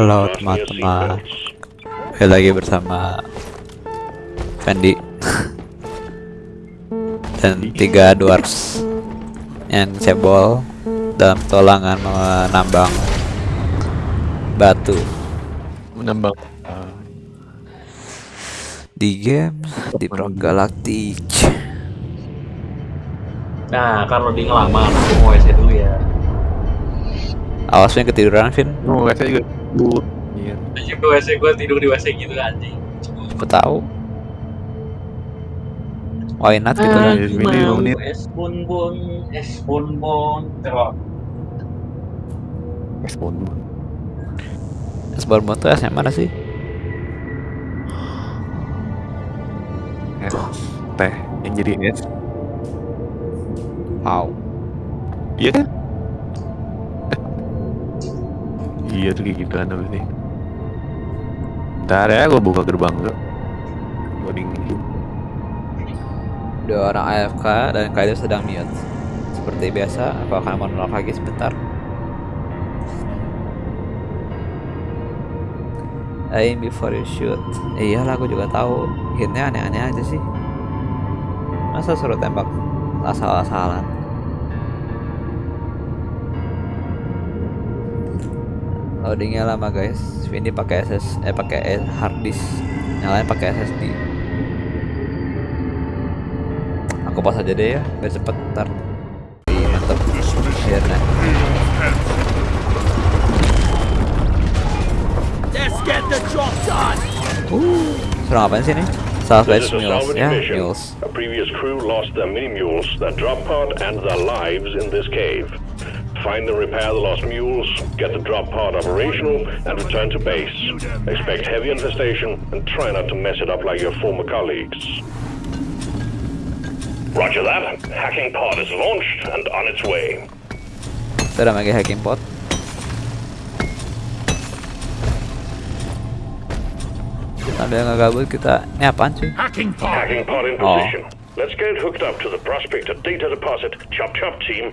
Halo teman-teman. Kembali lagi bersama Fendi Dan tiga dwarfs Yang cebol Dalam tolangan menambang Batu. Menambang Di game Di Pro Galactic. Nah, kalau di ngelamar, aku mau WC dulu ya. Awas yang ketiduran Vin. Oh nggak saya juga bu iya. Anjing gue WC, gue tidur di WC gitu anjing. Aku tahu. Why not gitu Ah. kan? Menit. es bun bun, es bun bun, terus respon Sebelum tuh SMA mana sih? es teh yang jadi es Wow. Iya kan iya tuh kayak gitu kan apa sih Ntar ya gue buka gerbang tuh loading Dua orang AFK dan kalian sedang mute Seperti biasa, aku akan menolak lagi sebentar. Aim before you shoot. Iyalah aku juga tahu. Hitnya aneh-aneh aja sih. Masa suruh tembak asal-asalan Loadingnya lama guys. Ini pakai SS eh pakai hard disk. Nyalain pakai SSD Aku pas aja deh ya, biar cepet ntar. Ih, Mantep Akhirnya Serang apaan sih nih? Southwest Mules, ya. Mules. A previous crew lost their mini mules, their drop pod, and their lives in this cave. Find and repair the lost mules, get the drop pod operational, and return to base. Expect heavy infestation, and try not to mess it up like your former colleagues. Roger that. Hacking pod is launched and on its way. Kita udah pakai hacking pot Sambil ngegabut kita Ini apaan cuy? Hacking pod in Oh. position. Let's get it hooked up to the prospector data deposit. Chop chop team.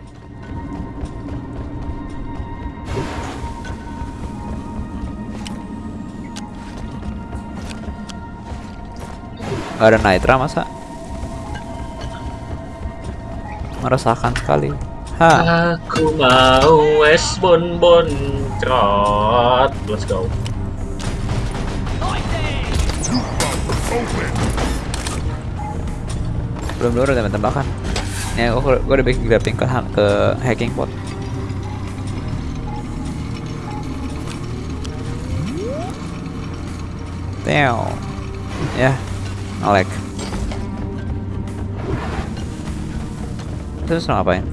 Gak ada nitra masa? Meresahkan sekali Hah Aku mau es bun bun, trot. Let's go. belum dulu udah tembakan ya gua, gua udah bikin grappling ke, ke hacking pot Teo ya ngelag terus ngapain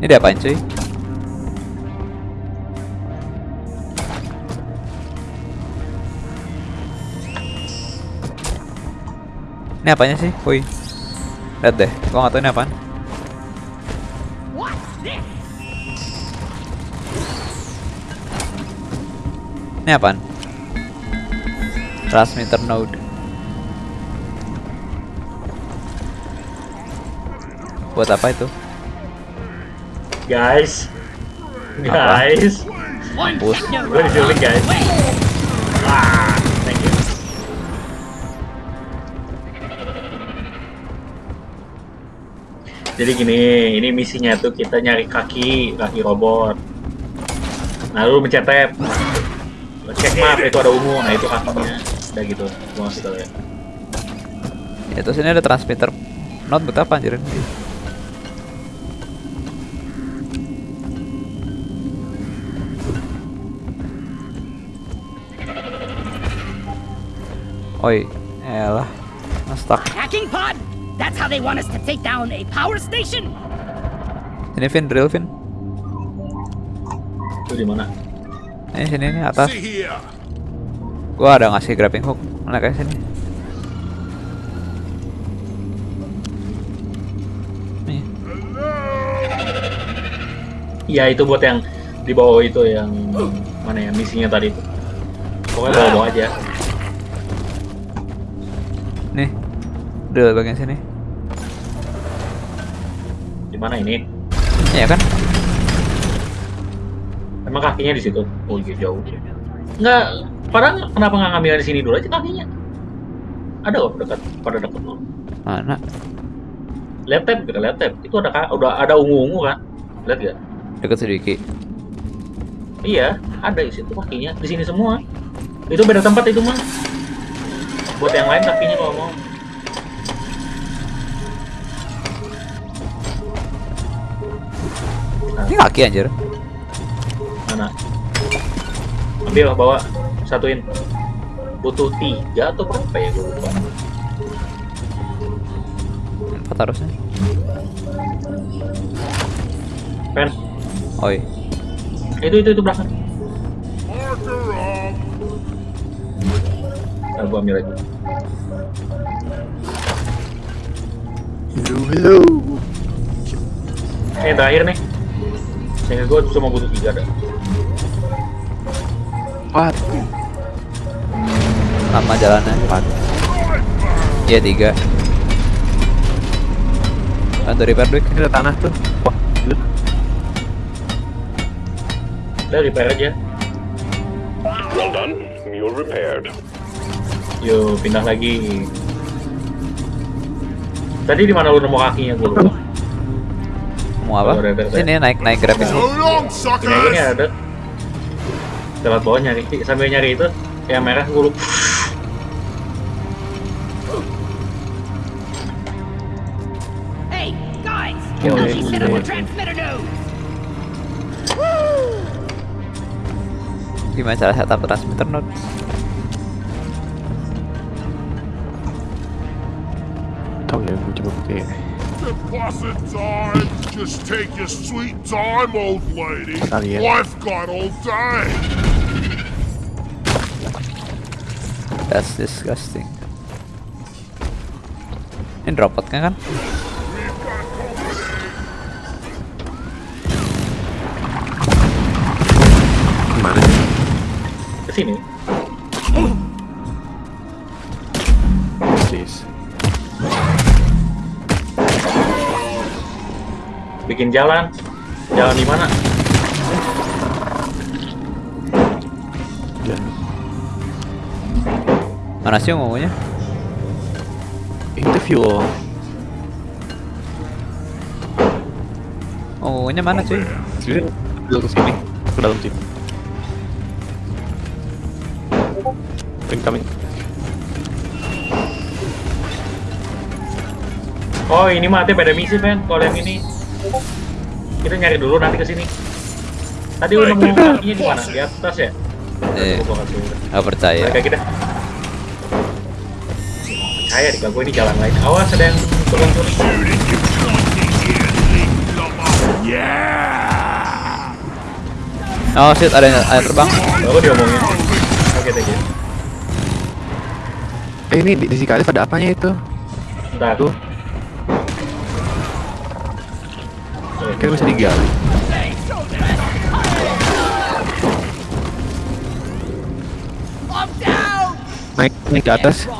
ini dia apain cuy Ini apanya sih? Woi. Lihat deh, gua nggak tahu ini apaan. Ini apaan? Transmitter node. Buat apa itu? Guys. Guys. Mampus. Gue diculik guys. Ah, thank you. Jadi gini, ini misinya tuh kita nyari kaki, kaki robot. Nah, lu mencet tab. Cek map, itu ada ungu, nah itu kakinya. Udah gitu, ngasih tau ya. Ya terus ini ada transmitter node buat apa anjir ini? Oi, elah, ngestak. Hacking pod? That's how they want us to take down a power station? Ini Vin, drill Vin. Itu di mana? Ini sini nih atas. Gua ada ngasih grabbing hook. Mana kayak sini? Nih. Iya, itu buat yang di bawah itu yang mana ya misinya tadi itu. Pokoknya bawa-bawa aja. Nih. Drill bagian sini. Di mana ini? Iya kan? Emang kakinya di situ? Oh iya jauh. Nggak, padahal kenapa nggak ngambil di sini dulu aja kakinya? Ada kok dekat, pada dekat loh. Mana? Lihat kita lihat tab. Itu ada udah ada ungu-ungu kan? Lihat gak? Deket sedikit. Iya, ada di situ kakinya. Di sini semua. Itu beda tempat itu mah. Buat yang lain kakinya kalau mau. Ini kaki anjir. Mana? Ambil bawa satuin. Butuh tiga atau berapa ya gue lupa. Empat harusnya. Pen, Oi. itu itu itu belakang. Nah, gua ambil aja. Hello, hello. Eh, terakhir nih. Sehingga gue cuma butuh tiga dah. What? Lama jalannya. Empat. Iya tiga. Bantu repair duit. Ini ada tanah tuh. Wah, gila. Udah repair aja. Well done. Mule repaired. Yuk, pindah lagi. Tadi di mana lu nemu kakinya gue lupa. Mau apa? Sini naik naik grab ini. Nih ada. Lewat bawah nyari, sambil nyari itu yang merah gue lupa. Gimana cara setup transmitter node? Tahu ya, gue coba pakai. Deposit time. Just take your sweet time, old lady. I've got all day. That's disgusting. Ini dropotnya kan? Sini. Please. Bikin jalan. Jalan di mana? Dan Mana sih ngomongnya? interview loh. Ngomongnya mana cuy? Sini, ke sini, ke dalam sini. Incoming. Oh, ini mah ada misi, Pen. Kalau yang ini kita nyari dulu nanti ke sini. Tadi udah nemu kakinya di mana? Di atas ya? Eh, Gua kasih udah. gak percaya. Lagi dah. Percaya di gue ini jalan lain. Awas ada yang turun-turun. Oh shit, ada yang ada terbang. Baru diomongin. You. Eh ini di, di si Kalif ada apanya itu? Ntar. Tuh. Kan bisa digali. Naik naik ke atas.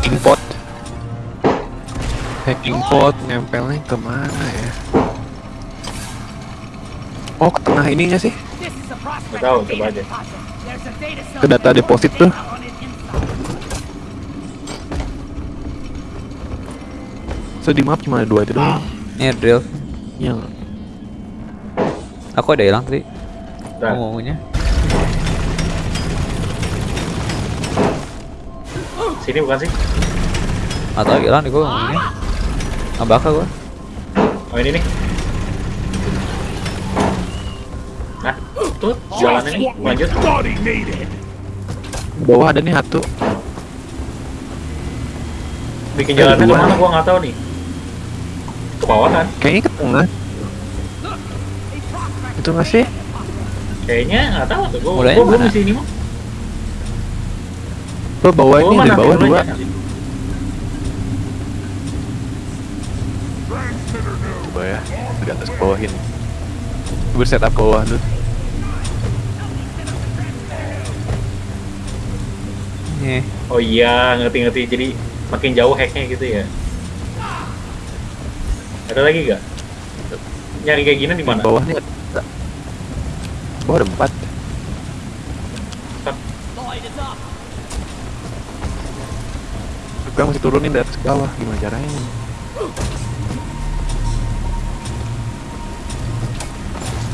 Hacking pot. Hacking pot nempelnya ke mana ya? Oh ke tengah ininya sih. Nggak tahu, data coba aja. Ke data deposit tuh. So di map cuma ada dua itu doang. Ini drill. Yang Aku ada hilang tadi. Ntar. Ngomongnya. Sini bukan sih? Atau hilang nih gua ngomongnya. Nggak bakal gua. Oh ini nih. Tuh jalannya nih. Lanjut. Bawah ada nih satu. Bikin Ada jalannya ke mana gua nggak tahu nih. Ke bawah kan? Kayaknya ke tengah. Itu nggak sih? Kayaknya nggak tahu tuh. Gua, Mulainya gua belum di sini mah. Lo bawah ini di bawah dua. Coba ya, di atas ke bawahin. Gue setup ke bawah dulu. Nih. Oh iya, ngerti-ngerti. Jadi makin jauh hacknya gitu ya. Ada lagi gak? nyari kayak gini di mana? Bawah nih ada. Bawah ada empat. Gue masih turunin dari atas ke bawah. Gimana caranya?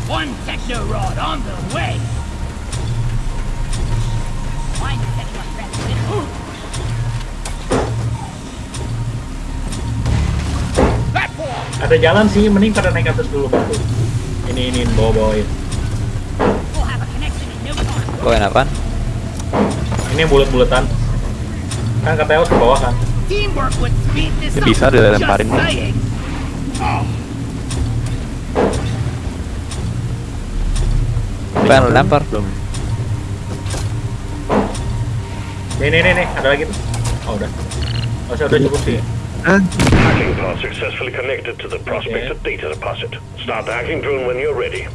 One techno rod on the way. Ada jalan sih, mending pada naik atas dulu batu. Ini ini bawa-bawain. We'll have a connection in no time. Bawain apaan? Ini yang bulat-bulatan. Kan katanya harus ke bawah kan? Up. bisa dilemparin. Saying. Pengen lempar. Belum. Nih nih nih nih, ada lagi tuh. Oh udah. Oh saya udah cukup sih. Hacking pod successfully connected to the prospector data deposit. Start the hacking drone when you're ready.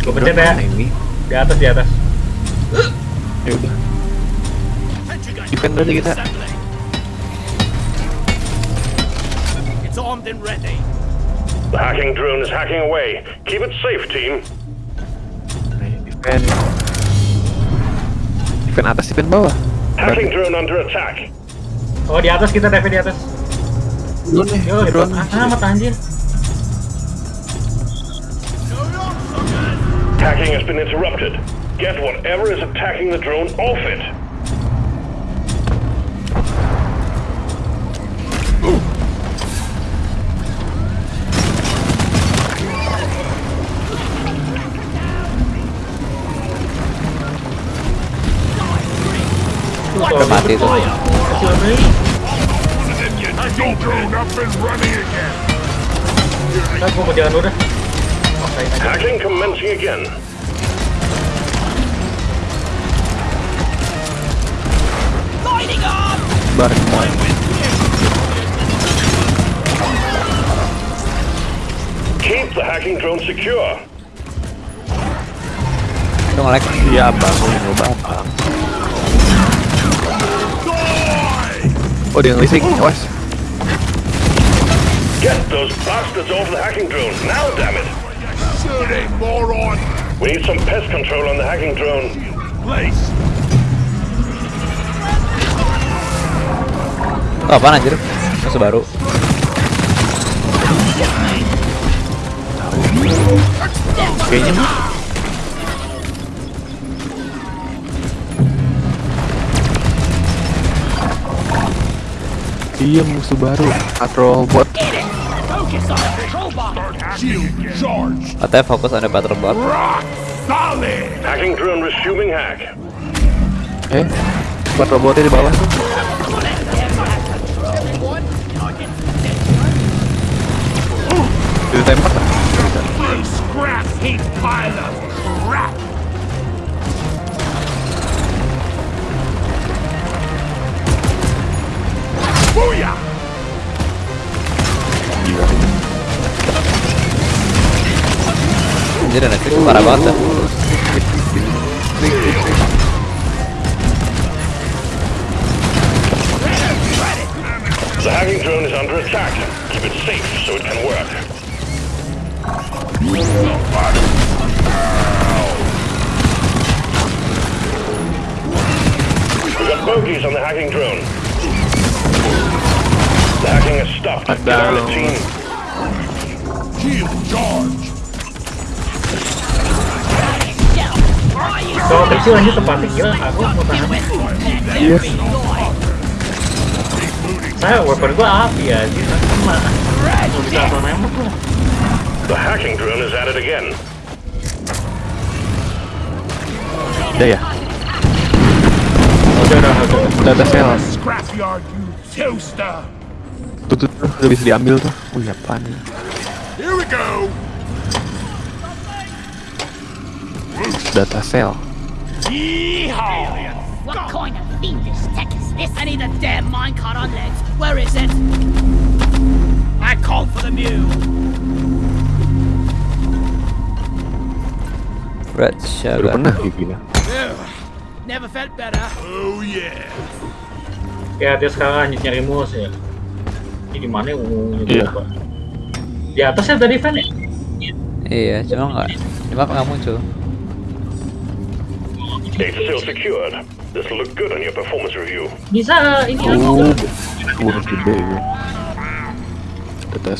Gue pencet ya. Mana ini? Di atas di atas. Ya udah. Defend aja kita. It's armed and ready. The hacking drone is hacking away. Keep it safe, team. Nih, Defend. Defend atas, defend bawah. Hacking drone under attack. Oh di atas kita dive di atas. Drone nih, Yo, drone. amat anjir. Hacking has been interrupted. Get whatever is attacking the drone off it. Udah mati tuh. Kan gue mau jalan dulu dah. Saya aja. Hacking commencing again. Bareng. Keep the hacking drone secure. Itu nge-lag. Iya, bangun lo babang. Oh, dia ngelisik. Awas. Get those bastards off the hacking drone now, damn it! Shooting, moron! We need some pest control on the hacking drone. Place! Itu ah, apaan anjir? Musuh baru. Kayaknya Iya musuh baru Patrol bot! Katanya fokus the battle bot. Rock solid! Hacking drone resuming hack. Eh Patrol botnya di bawah tuh Ditembak lah Anjir Netflix parah banget dah. Tempatnya gila, aku mau tahan. Iya Saya weapon gua api ya, jadi kena. Mau bisa auto nembak lah. The hacking drone is at it again. Udah ya Udah udah udah. Udah ada sel tuh Udah bisa diambil tuh Wih apaan ya Here we go! Data sel Yeehaw! What kind of fiendish tech is this? I need a damn minecart on legs. Where is it? I called for the mule. Red Shadow. pernah kayak gini Never felt better. Oh yeah! Ya dia sekarang lanjut nyari mus ya. Ini di mana yang ungu Iya. lupa. Di atasnya tadi fan ya? Iya, cuma nggak, cuma nggak muncul. Data secured. This will look good on your performance review. Bisa ini Oh, aku. bonus gede ya. Data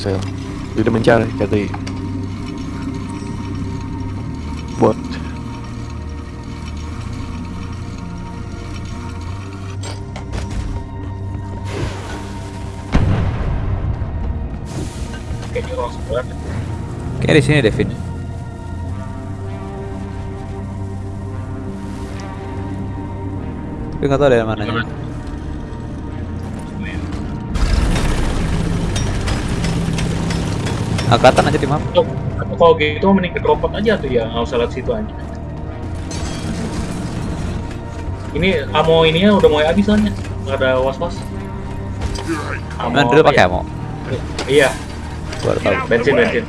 udah mencari, cari bot. Kayaknya orang sebelah. Kayak di sini Devin. Tapi nggak tahu dari mananya. Angkatan aja di map. Kalau gitu mending ke dropot aja tuh ya, nggak usah lewat situ aja. Ini amo ininya udah mau habis soalnya, nggak ada was-was. Mana dulu pakai ammo? Iya, Baru tahu. bensin bensin.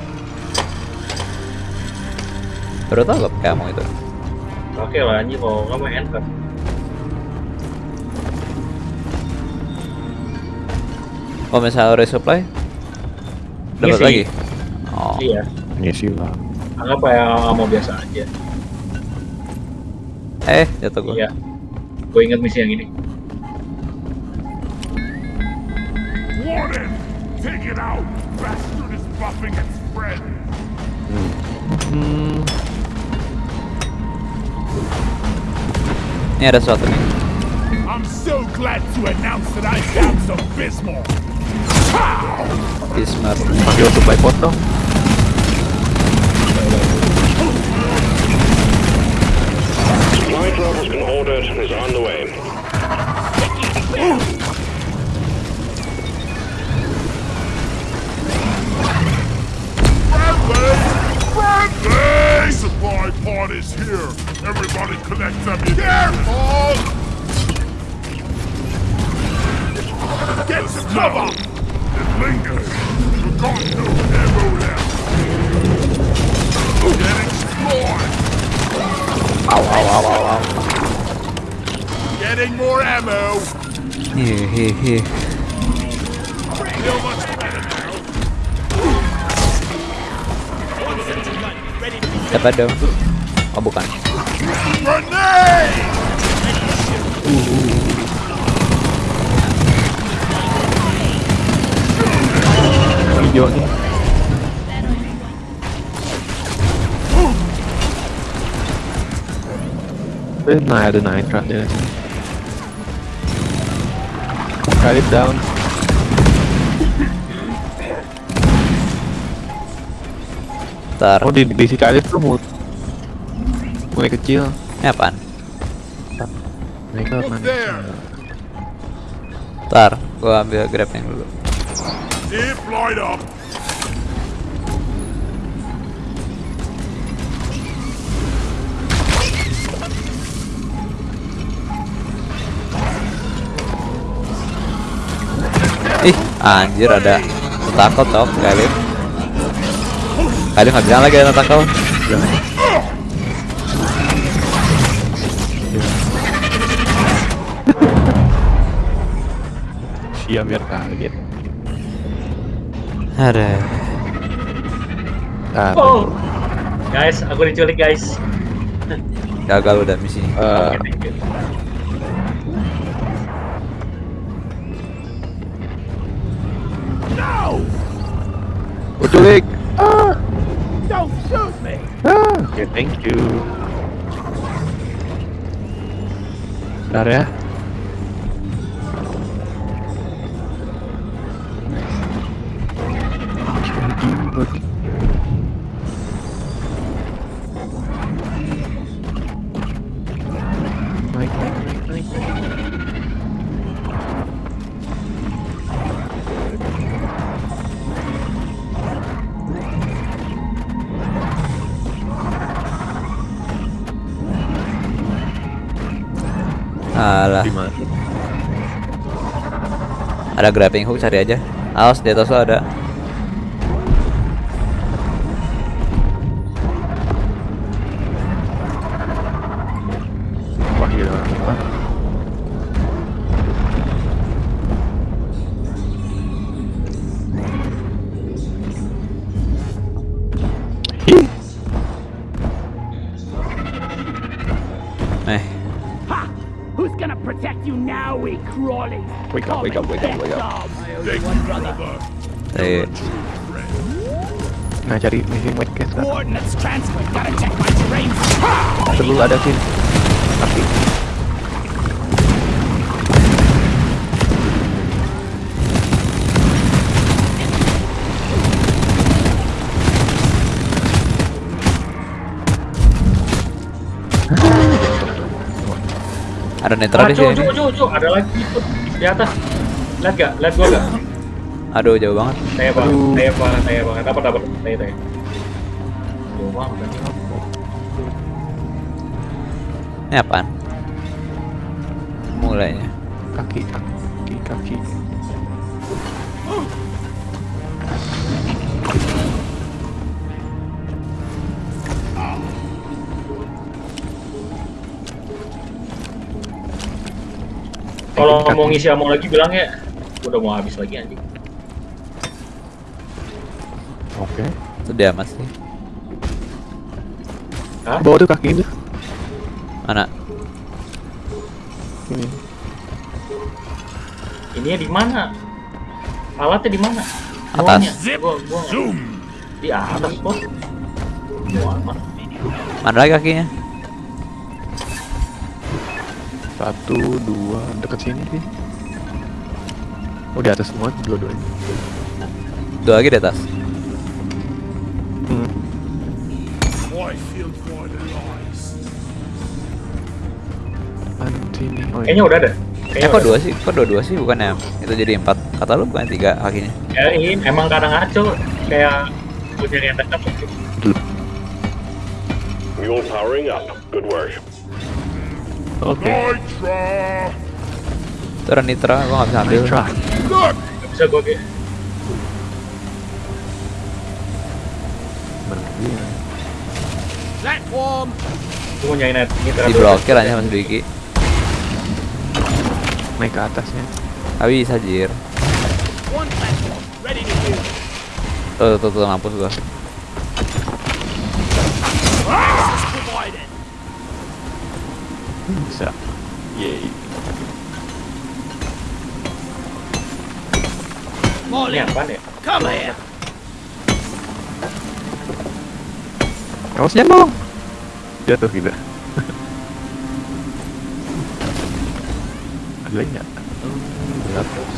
Baru tahu gak pakai ammo itu. Oke lah anjing kalau nggak main handgun. Oh misalnya resupply, dapat Ngisi. lagi. Oh, Iya, Ngisi lah. anggap kayak amo biasa aja. eh jatuh gua. Iya, gue inget misi yang ini. Take it out! Bastard is buffing its friend! Hmm, Ini ada sesuatu nih. I'm so glad to announce that I found some Bismarck! Bismar. pakai supply pot dong. Supply drop has been ordered and is on the way. Friendly! Friendly! Supply pod is here! Everybody collect ammunition! Careful! Get some cover! Lingers! Getting more ammo! Here, here, here. Dong. Oh bukan. Grenade! Hijau. Eh, nah ada nitrat ya. Cut it down. Ntar. Oh di di si kalit tuh mulai, mulai kecil. Ini apaan? Mereka mana? Ntar, gua ambil grabnya dulu. Zip light up! Ih, anjir ada takut tau kali. Kali nggak bilang lagi ada takut. Siap biar kaget. Ada. Ah, Oh, guys, aku diculik guys. Gagal udah misi. Oke, thank you. No! Uculik. Ah, Don't shoot me! ah. Oke, thank you. Bentar ya. Naik, naik, naik, naik. Alah, ada grappling hook cari aja. Awas di atas lo ada. Protect you now, we crawlies? Wake up, wake up, wake up, wake up. Thank you, brother. saya Nah cari misi white case kan. Coordinates transferred. Gotta check my terrain. Perlu ada sini. Tapi ada netra Ah, di sini. ada lagi itu di atas. Lihat gak? Lihat gua gak? Aduh, jauh banget. Tanya banget, tanya banget, tanya banget. Dapat, dapat, tanya, tanya. Jauh banget. Ini apaan? Mulainya. kaki kaki kaki. Kalau mau ngisi ammo lagi bilang ya, udah mau habis lagi anjing. Oke. Itu dia mas nih. Hah? Bawa tuh kaki itu. Mana? Ini. Ininya di mana? Alatnya di mana? Atas. Gua, gua Zoom. di atas bos. Mana lagi kakinya? Satu, dua, deket sini sih. Oh di atas semua dua-duanya. Dua lagi di atas. Hmm. Oh, Kayaknya udah ada. Eh kok dua sih? Kok dua-dua sih bukannya itu jadi empat? Kata lu bukan tiga kakinya? Ya, ini emang kadang ngaco kayak punya yang dekat. Mule powering up. Good work. Oke. Nitra. Itu ada nitra, gua nggak bisa ambil. Nitra. Bisa gua kayak? Platform. gua mau nyari net. Nitra. Diblokir aja mas Dwiki. Naik ke atasnya. Tapi bisa jir. One platform. Ready to use. Tuh, tuh, tuh, mampus gua. Bisa. Yeay. Ini Molly, apaan ya? come here. Awas jangan dong. Jatuh kita. Ada lagi nggak? Gelap.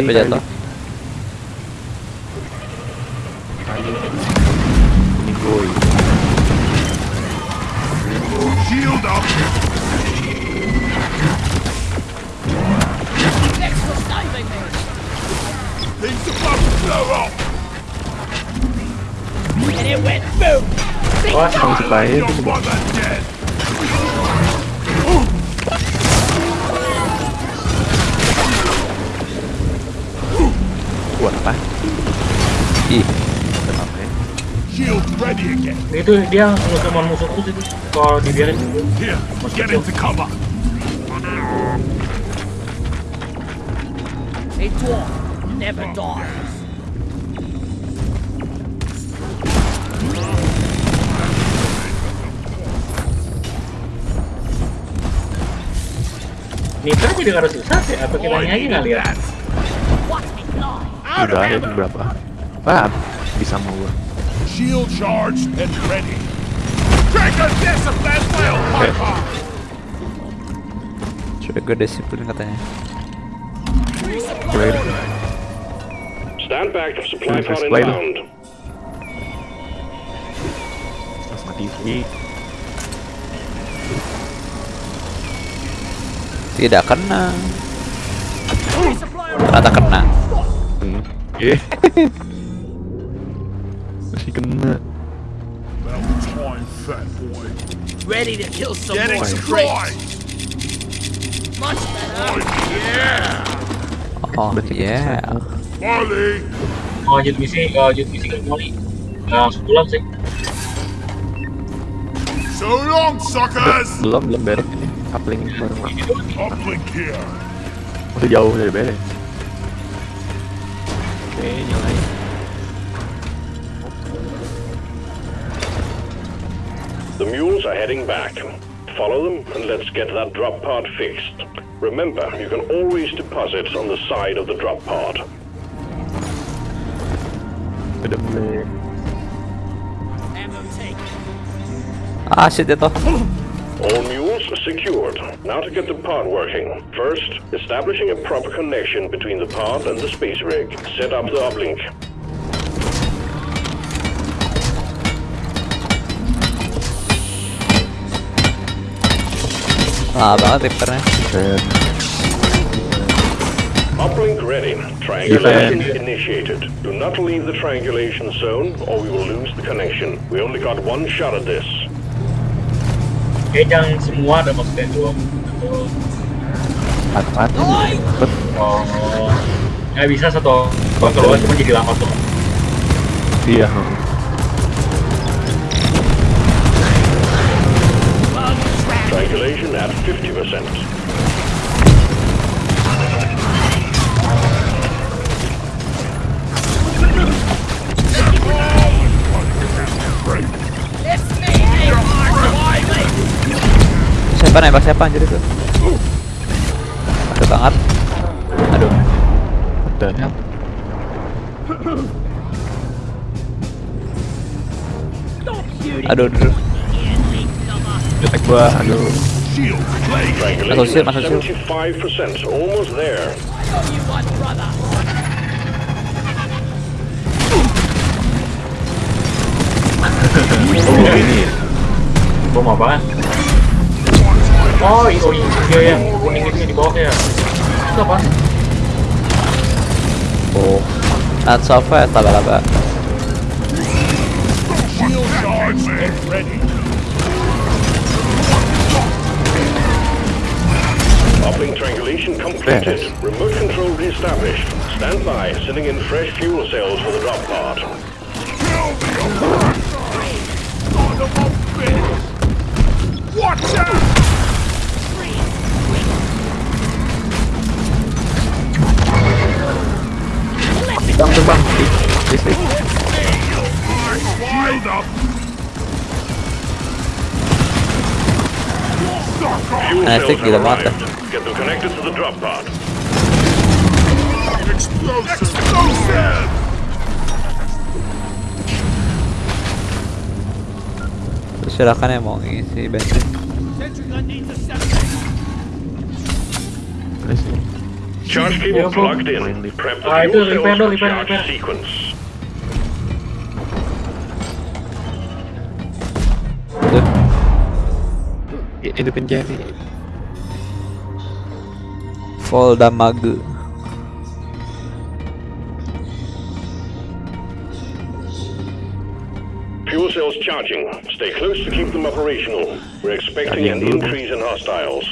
Jatuh mati. Sampai jatuh. Kali. Ini boy. Shield up. Thanks for saving me. Things about to blow up. And it went boom. Wah, Kamu suka ya? Buat apa? Ih, Kenapa ya? Shield ready again. itu dia musuh musuh terus itu. Kalau dibiarin Here, get into cover. A dwarf never dies. Nitra jadi harus susah sih, atau kita aja nggak lihat? Udah ya berapa? Wah, bisa mau gua. Shield charged and ready. Take a guess if that will, sudah gue disiplin katanya. Great. Stand back. Supply pod inbound. Plasma TV. Tidak kena. Ternyata kena. Hmm. Yeah. Masih kena. About time, fat boy. Ready to kill some Getting more destroyed. Much better. Oh Berarti kita yeah. satu. Molly. Mau lanjut misi, kalau lanjut misi kan Molly. Nggak langsung pulang sih. So long, suckers. Belum belum beres ini. Uplink bareng. Uplink here. Udah jauh dari beres. Oke, nyalain. The mules are heading back. Follow them and let's get that drop pod fixed. Remember, you can always deposit on the side of the drop pod. Udah mulai. Ammo take. Ah shit itu. All mules secured. Now to get the pod working. First, establishing a proper connection between the pod and the space rig. Set up the uplink. Ah. Set. Uplink ready. Triangulation initiated. Do not leave the triangulation zone or we will lose the connection. We only got one shot at this. Kayak jangan semua ada maksudnya dua. Empat-empat. Cepet. Oh, nggak bisa satu kontrol cuma jadi lama tuh. Iya. Triangulation at 50%. Siapa nembak siapa anjir itu? Aduh banget. Aduh. Shooting. Aduh, aduh. Detek gua. Aduh. Shield. Masuk shield, masuk at 75%. Almost there. Show you what, brother. Oh, ini ya. Bom apaan? Oh, iya, oh, iya, yang kuning itu yang di bawah ya. Itu apa? Oh. Not so fast, laba-laba. Shield guards get ready. Uplink triangulation completed. Remote control reestablished. Stand by, sending in fresh fuel cells for the drop pod. Kill the oppressor. Son of a bitch. Watch out. Connected to the drop pod. Explosive. Explosive. Silakan yang mau ngisi bensin. Listrik. Charge Yeah, cable plugged in. Prep the fuel cells repair for repair, charge repair. sequence. Tuh. Ya, Hidupin Jerry. Full damage. Fuel cells charging. Stay close to keep them operational. We're expecting an increase in hostiles.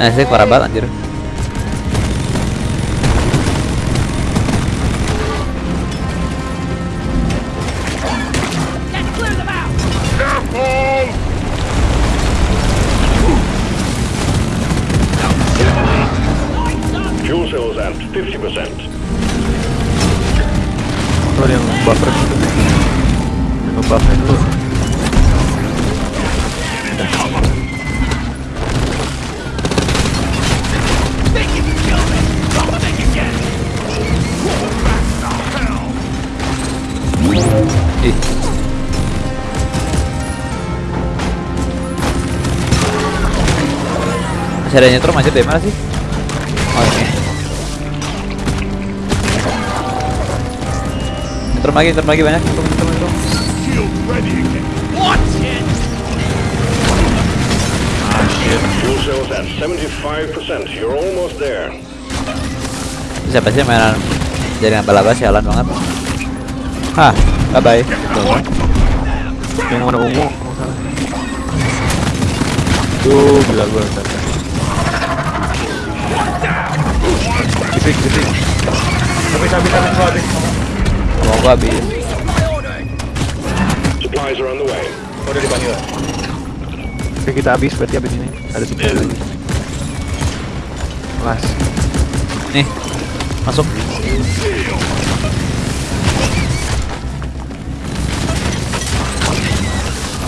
Nah sih parah banget anjir. Let's clear them out. Careful. Fuel cells at 50%. Tuh ada yang buffer. Yang ngebuffer dulu. Think Ih. Masih ada nyetrum aja dari mana sih? Oh ini. Nyetrum lagi, nyetrum lagi banyak. Nyetrum, nyetrum, nyetrum. Shield ready again. Watch it. Fuel cells at 75%. You're almost there. Siapa sih mainan jaringan balaba sialan banget. Hah, Bye bye. Yang warna ungu. Tuh gila gua tadi. Kipik, kipik. tapi tapi habis, habis. Mau gue habis. Supplies are on the way. Udah dipanggil. Oke, kita habis berarti habis ini. Ada sepuluh lagi. Kelas. Nih, masuk.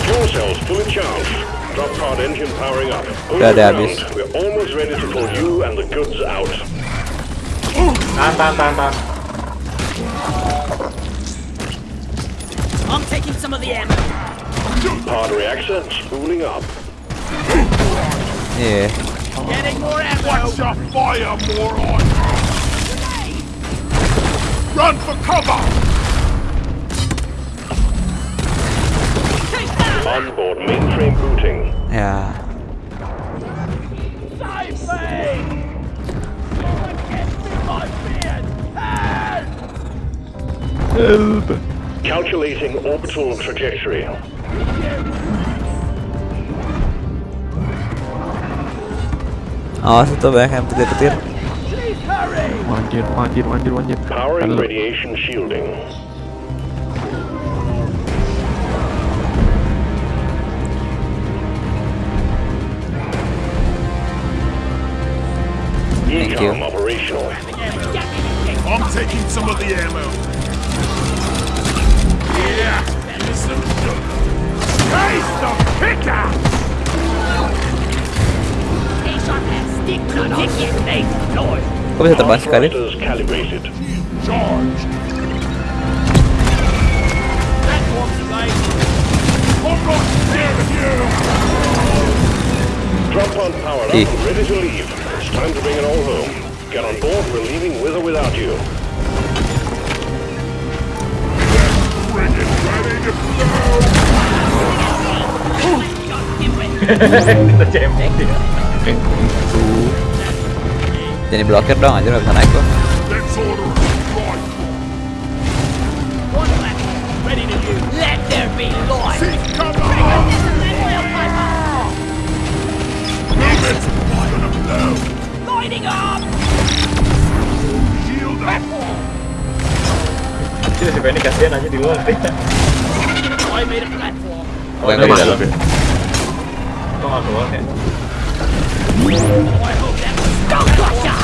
Fuel cells fully charged. Drop pod engine powering up. Udah ada Overground. We're almost ready to pull you and the goods out. Bam, bam, bam, bam. I'm taking some of the ammo. Pod reactor spooling up. Iya. Getting more ammo. Watch your fire, moron! Run for cover! Onboard mainframe booting. Yeah. Help! Calculating orbital trajectory. Awas itu banyak yang petir-petir. Manjir, manjir, manjir, manjir. Powering radiation shielding. Thank you. Ecom operational. I'm taking some of the ammo. Yeah! Listen. Taste the picker! Take on that stick to dick your face, Lord. Kok bisa terbang sekali? Thrusters calibrated. Charge! Platforms away. I'm not scared of you! Drop pod powered up Eh. and ready to leave. It's time to bring it all home. Get on board, we're leaving with or without you. Bring it ready to blow! Kita cemeng dia. Jadi blokir dong aja nggak bisa naik gua. Let's order it right! One platform ready to use. Let there be light. Sini si Benny kasihan aja di luar. I made a platform. Apa yang di dalam? Kok nggak keluar ya? I hope that was Don't gotcha.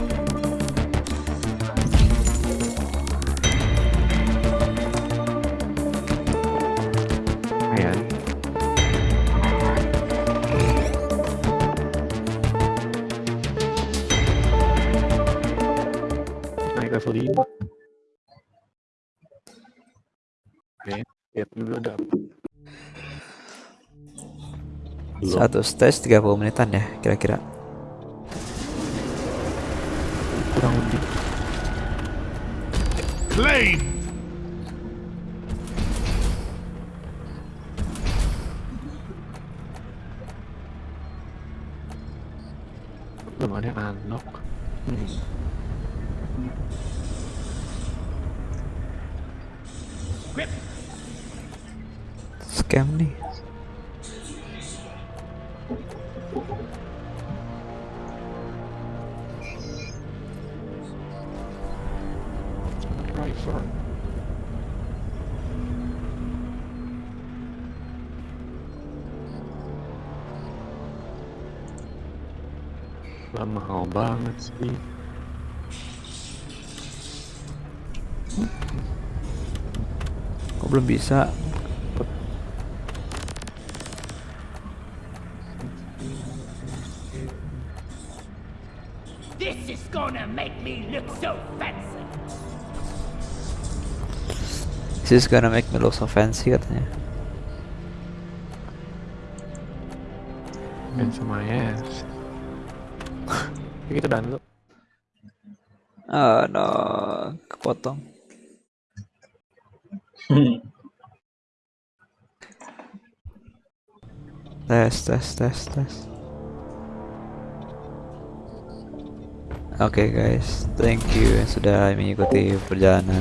level 5 Oke Lihat dulu ada apa. Satu stage 30 menitan ya kira-kira. Kurang lebih Claim! Belum ada yang unlock hmm. Scam nih. Driver Lah mahal banget sih belum bisa? This is gonna make me look so fancy. This is gonna make me look so fancy katanya. Dan semuanya. Ya gitu dan lu. Ah, no, kepotong. Tes, tes, tes, tes. Oke guys, thank you yang sudah mengikuti perjalanan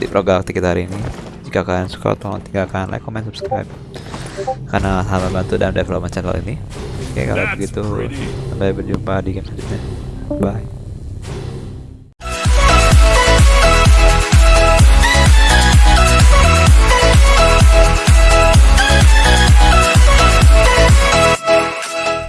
di Pro Galactic kita hari ini. Jika kalian suka, tolong tinggalkan like, comment, subscribe. Karena hal membantu dalam development channel ini. Oke, kalau That's begitu, sampai berjumpa di game selanjutnya. Bye.